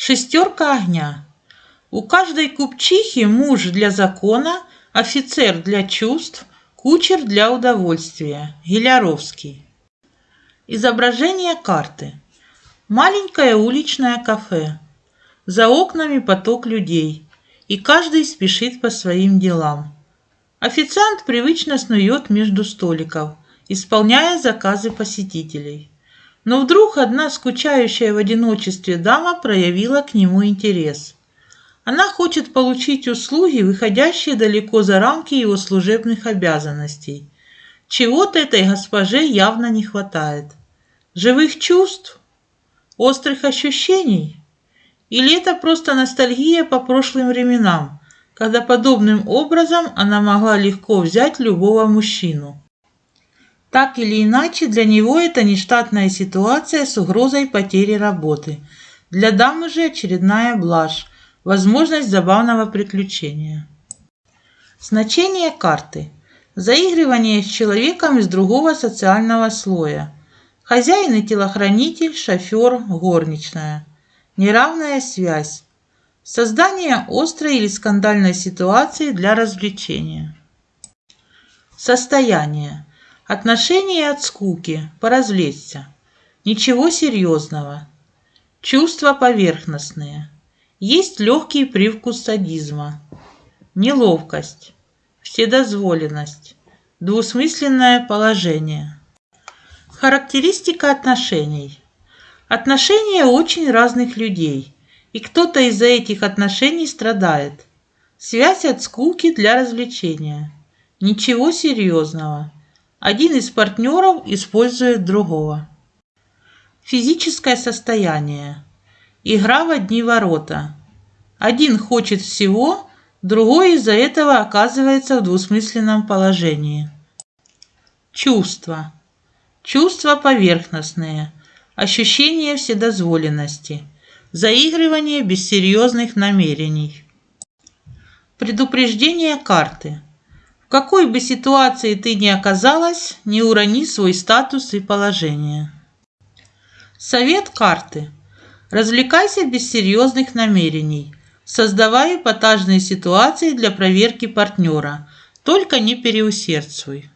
Шестерка огня. У каждой купчихи муж для закона, офицер для чувств, кучер для удовольствия. Гиляровский. Изображение карты. Маленькое уличное кафе. За окнами поток людей, и каждый спешит по своим делам. Официант привычно снует между столиков, исполняя заказы посетителей. Но вдруг одна скучающая в одиночестве дама проявила к нему интерес. Она хочет получить услуги, выходящие далеко за рамки его служебных обязанностей. Чего-то этой госпоже явно не хватает. Живых чувств? Острых ощущений? Или это просто ностальгия по прошлым временам, когда подобным образом она могла легко взять любого мужчину? Так или иначе, для него это нештатная ситуация с угрозой потери работы. Для дамы же очередная блажь, возможность забавного приключения. Значение карты. Заигрывание с человеком из другого социального слоя. Хозяин и телохранитель, шофер, горничная. Неравная связь. Создание острой или скандальной ситуации для развлечения. Состояние. Отношения от скуки, поразвлечься. Ничего серьезного. Чувства поверхностные. Есть легкий привкус садизма. Неловкость. Вседозволенность. Двусмысленное положение. Характеристика отношений. Отношения очень разных людей, и кто-то из-за этих отношений страдает. Связь от скуки для развлечения. Ничего серьезного. Один из партнеров использует другого. Физическое состояние. Игра в одни ворота. Один хочет всего, другой из-за этого оказывается в двусмысленном положении. Чувства. Чувства поверхностные – ощущение вседозволенности, заигрывание без серьезных намерений. Предупреждение карты. В какой бы ситуации ты ни оказалась, не урони свой статус и положение. Совет карты. Развлекайся без серьезных намерений. Создавай эпатажные ситуации для проверки партнера. Только не переусердствуй.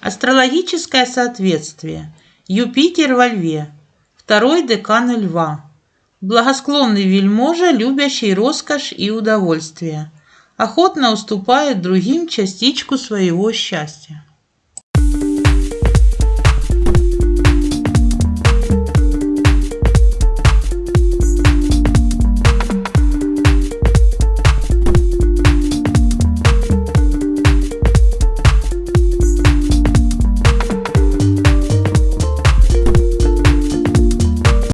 Астрологическое соответствие. Юпитер во льве, второй декан льва. Благосклонный вельможа, любящий роскошь и удовольствие. Охотно уступает другим частичку своего счастья.